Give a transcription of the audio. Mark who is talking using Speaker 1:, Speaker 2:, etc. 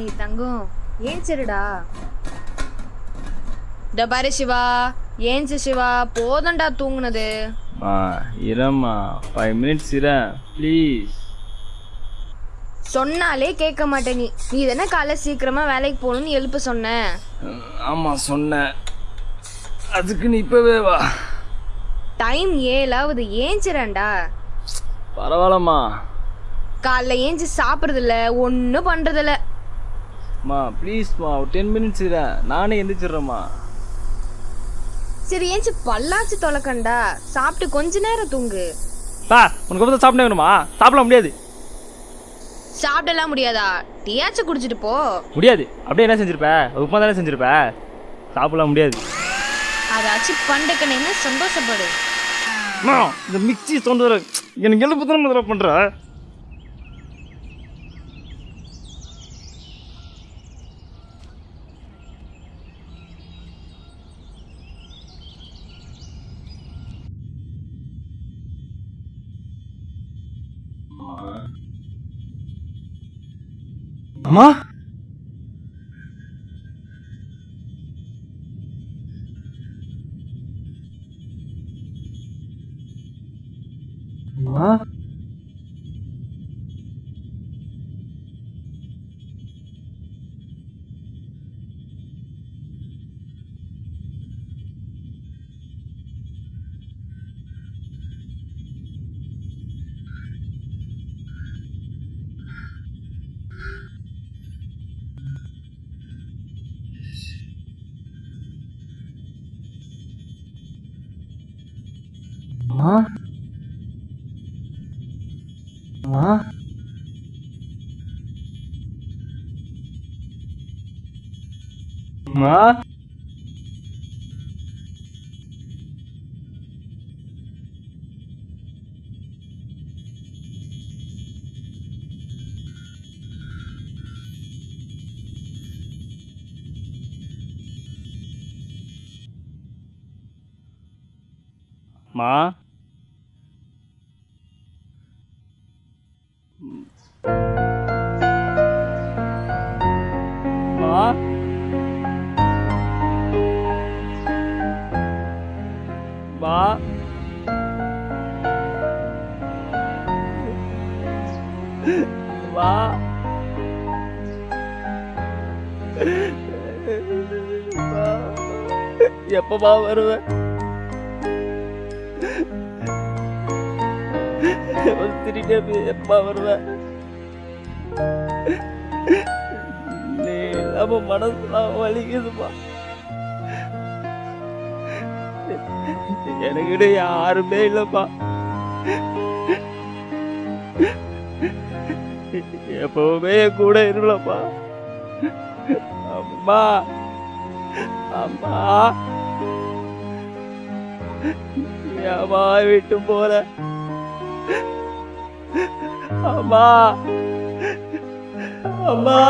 Speaker 1: டேய் தங்கம் ஏஞ்சிருடா. இந்த பாரு சிவா ஏஞ்சு சிவா போதண்டா தூங்குனது.
Speaker 2: மா இரம்மா ஃபைவ் மினிட்ஸ் இரேன் ப்ளீஸ்
Speaker 1: சொன்னாலே கேட்க மாட்டே நீ. நீ தானே காலைல சீக்கிரமா வேலைக்கு போகணும்னு எழுப்ப சொன்ன.
Speaker 2: ஆமாம் சொன்னேன் அதுக்கு நீ இப்போவே வா.
Speaker 1: டைம் ஏழாவது ஏஞ்சிரேன்டா
Speaker 2: பரவாயில்லம்மா.
Speaker 1: காலைல ஏஞ்சி சாப்பிட்றதில்ல ஒன்றும் பண்ணுறதில்ல
Speaker 2: மா ப்ளீஸ்மா ஒரு டென் மினிட்ஸ் இரேன் நானே எந்திரிச்சிடுறேம்மா.
Speaker 1: சரி ஏஞ்சி பல்லாச்சு தொலைக்கண்டா. சாப்பிட்டு கொஞ்ச நேரம் தூங்கு.
Speaker 2: பா உனக்கு வந்து சாப்பிட வேணுமா? சாப்பிட முடியாது.
Speaker 1: சாப்பிடலாம் முடியாதா? டீயாச்சும் குடிச்சிட்டு போ.
Speaker 2: முடியாது. அப்படியே என்ன செஞ்சிருப்ப? உப்புமா தானே செஞ்சிருப்ப? சாப்பிடலாம் முடியாது.
Speaker 1: அதாச்சும் பண்டுக்கணுன்னு சந்தோஷப்படு.
Speaker 2: அம்மா, இந்த மிக்சி தோன்ற எனக்கு எழுப்பு தானே முதல்ல பண்ற? அம்மா அம்மா அம்மா அம்மா அம்மா மா மா மா எப்பமா வருவேன் திரும்பி எப்பமா வருவேன் நீ இல்லாம மனசுலாம் வலிக்குதுப்பா. எனக்கிட்ட யாருமே இல்லப்பா. எப்பவுமே கூட இருக்கலப்பா அம்மா. அம்மா. ஏமா விட்டு போற அம்மா. அம்மா.